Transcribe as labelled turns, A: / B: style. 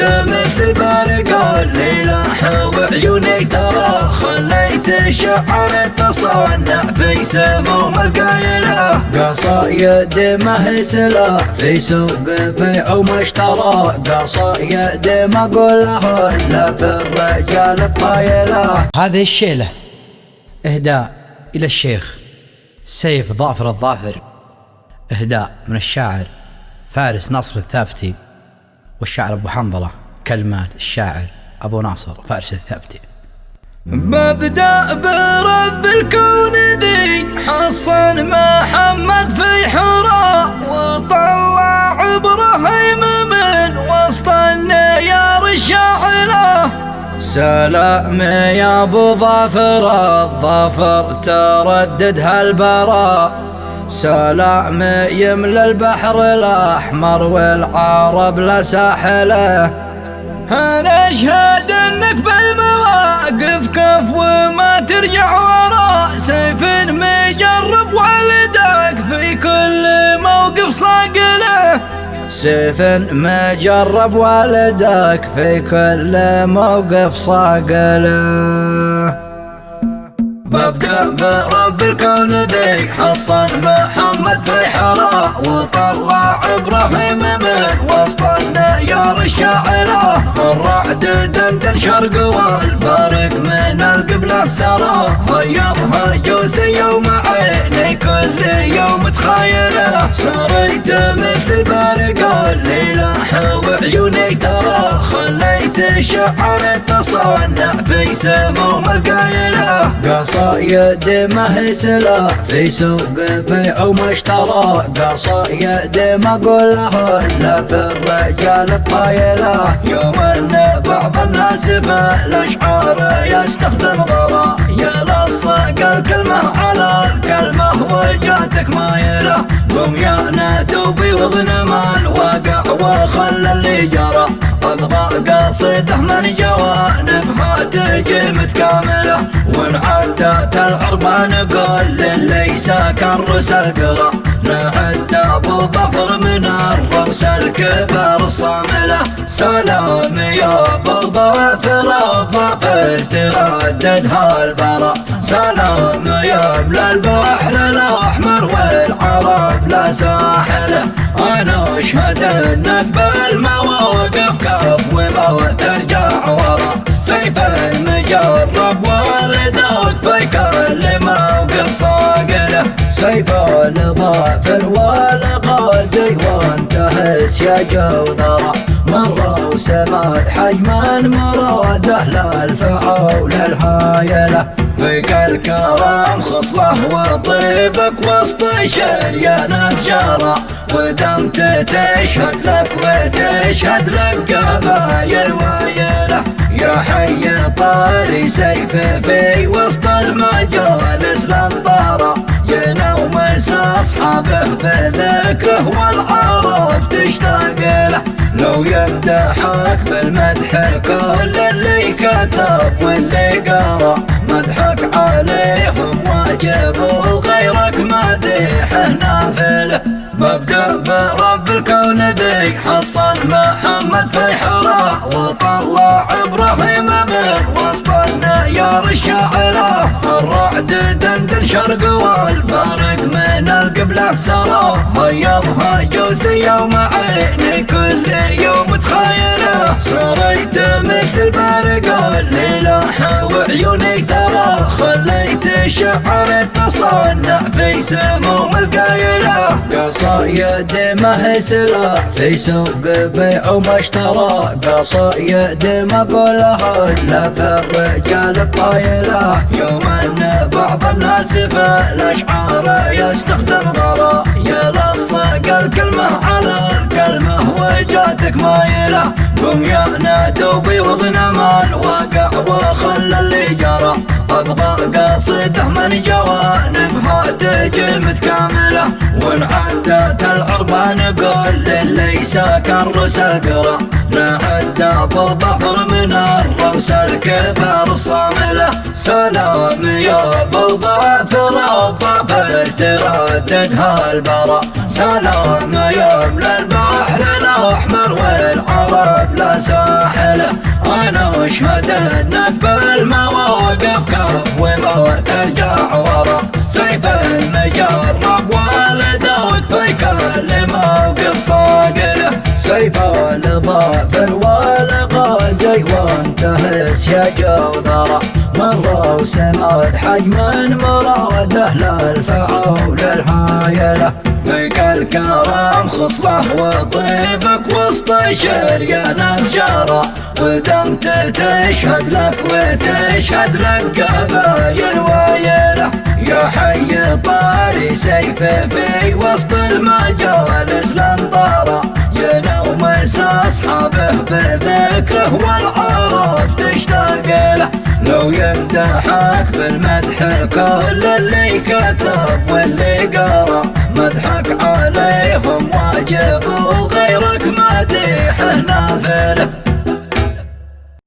A: مثل بارق الليلة وعيوني ترى خليت الشعر تصنع في سموم القايلة. قصايد ما هي سلاح في سوق بيع ومشترى قصايد ما اقولها إلا في الرجال الطايلة.
B: هذه الشيلة. إهداء إلى الشيخ سيف ظافر الظافر. إهداء من الشاعر فارس ناصر الثابتي. والشاعر أبو حنظلة كلمات الشاعر أبو ناصر فارس الثابتي.
A: ببدأ برب الكون ذي حصن محمد في حراء وطلع إبراهيم من وسط النيار الشاعره سلام يا أبو ظافر الظافر تردد هالبراء سلام يملى البحر الأحمر والعرب لا ساحله أنا أشهد أنك بالمواقف كف وما ترجع ورا سيف مجرب والدك في كل موقف صاقله سيف مجرب والدك في كل موقف صاقله ببدأ برب الكون ذي حصن محمد في حراء وطلع إبراهيم من وسط النيار الشاعرة الرعد دندن شرق والبارق من القبلة سرى. غيرها جوسي يوم عيني كل يوم تخايله سريت مثل بارق الليلة وعيوني ترى. الشعر تصنع في سموم القايله قصايد ما هي سلاح في سوق بيع ومشترى قصايد ما اقولها الا في الرجال الطايله يوم ان بعض الناس في الاشعار يستخدم غرا يلصق الكلمة على الكلمة وجاتك مايله قم يا ندوبي واغنم الواقع وخل اللي جرى أبغى قصيده من جوانبها تجي متكامله ونعدت العربة نقول للي ساكن القرى. نعد أبو ظفر من الرؤس الكبر الصامله سلام يا أبو ظفر الظفر تردد هالبرا. سلام يملى البحر الأحمر والعرب لا ساحله أنا أشهد أنك بالمواقف كف وما ترجع ورا. سيف المجرب والدك في كل موقف صاقله. سيف الظافر والغازي وانتهس يا جوذره مرة وسمات حجما مراده للفعول الهايلة. فيك الكرم خصله وطيبك وسط شريان الجرى ودمت تشهد لك وتشهد لك قبايل وايله يا حي طاري سيف في وسط المجالس للطارة ينوم أصحابه بذكره والعرب تشتاق له لو يمدحك بالمدح كل اللي كتب واللي مدحك وغيرك مديحه نافله ببدأ برب الكون ذي حصن محمد في حراء وطلع إبراهيم من وسط النيار الشاعرة الرعد دندن شرق والبارق من القبلة سرى. فيضها جوسي يوم عيني كل يوم تخايله سريت مثل بارق الليلة وعيوني ترى. خليت الشعر تصنع في سموم القايلة. قصايد ما هي سلاح في سوق بيع ومشترى قصايد ما اقولها إلا في الرجال الطايلة. يوم أن بعض الناس في يستخدم غرا. يلصق الكلمة على الكلمة وجاتك مايلة. قم يا ندوبي واغنم الواقع وخل اللي جرى. أبغى قصيده من جوانبها تجي متكاملة ونعدت العربة نقول للي ساكن رس القرى نعد أبو ظفر من الرؤس الكبر الصامله سلام يا أبو ظفر الظفر تردد هالبرا سلام يملى البحر الأحمر والعرب لا ساحلة. أنا اشهد انك بالمواقف كف وما ترجع ورا. سيف المجرب والدوك في كل موقف صاقله. سيف الظافر والغازي وانتهس يا جوذره مر وسماد حجما مراده للفعول الحايله فيك الكرم خصله وطيبك وسط شريان الجارة ودمت تشهد لك وتشهد لك قبايل وايله يا حي طاري سيفه في وسط المجالس لنطارة يا نوم اصحابه بذكره والعرب تشتاق له لو يمدحك بالمدح كل اللي كتب واللي قرأ مدحك عليهم واجب وغيرك مديحه نافله